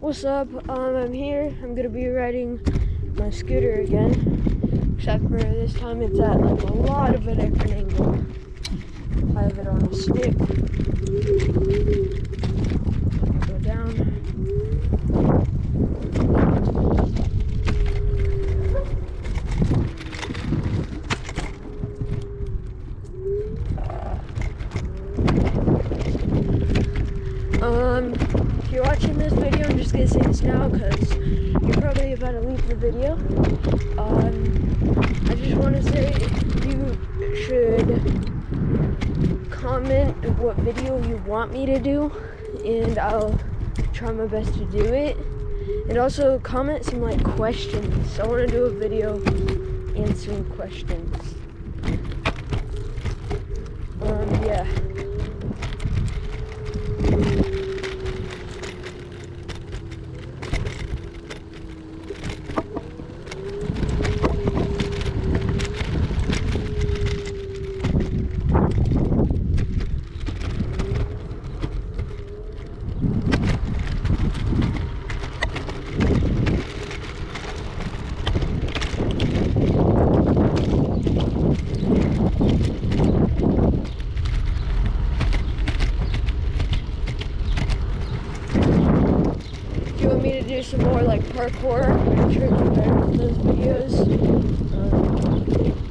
What's up? Um, I'm here. I'm gonna be riding my scooter again. Except for this time it's at like a lot of a different angle. I have it on a stick. Go down. Um, if you're watching this video, I'm just gonna say now because you're probably about to leave the video. Um, I just want to say you should comment what video you want me to do, and I'll try my best to do it. And also comment some like questions. I want to do a video answering questions. Um, yeah. If you want me to do some more like parkour, gonna try to better with those videos. Um,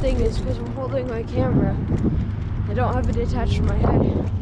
Thing is because I'm holding my camera. I don't have it attached to my head.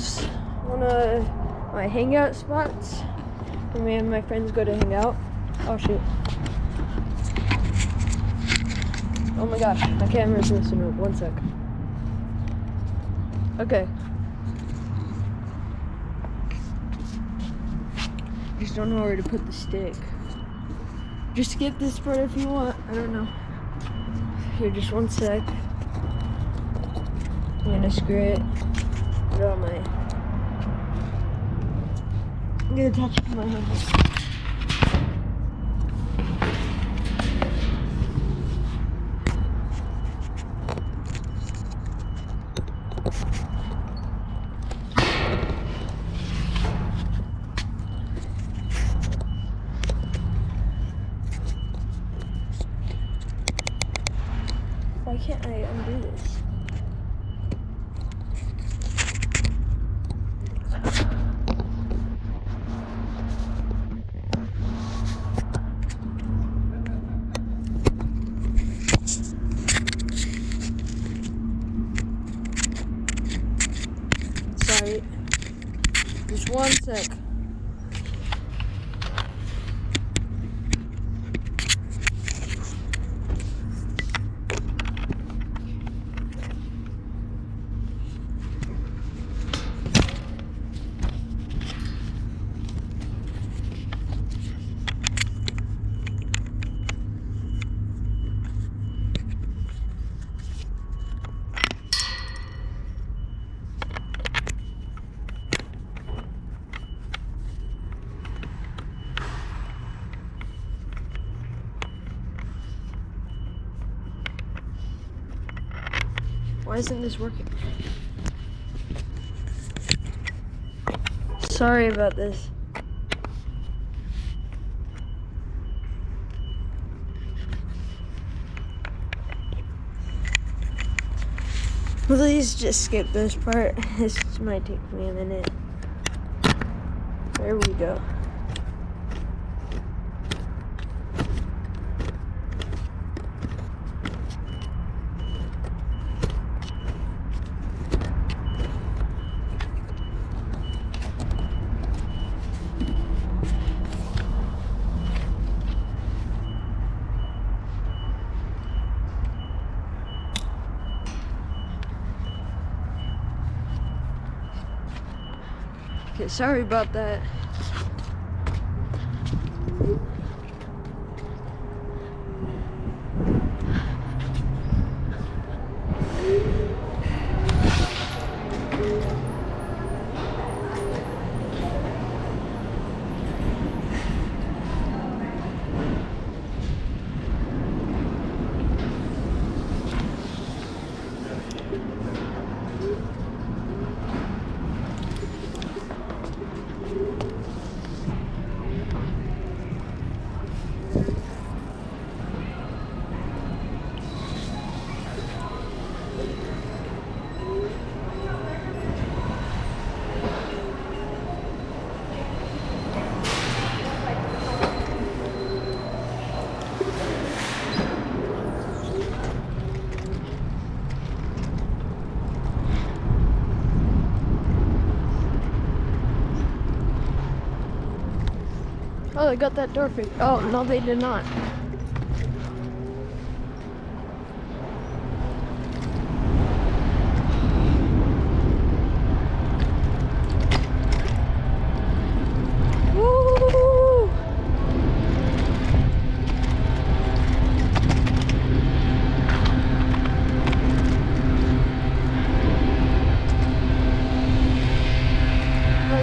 is one of my hangout spots where me and my friends go to hang out. Oh shoot. Oh my gosh, my camera's missing up. One sec. Okay. Just don't know where to put the stick. Just skip this part if you want. I don't know. Here, just one sec. I'm gonna screw it. It on my. I'm gonna attach it to my hand. Why can't I undo this? Sorry. Just one sec. Isn't this working? Sorry about this. Please just skip this part. This might take me a minute. There we go. Okay, sorry about that. Oh, they got that door fixed. Oh, no, they did not.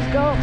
Let's go.